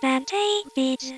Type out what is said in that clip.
Bante Beats.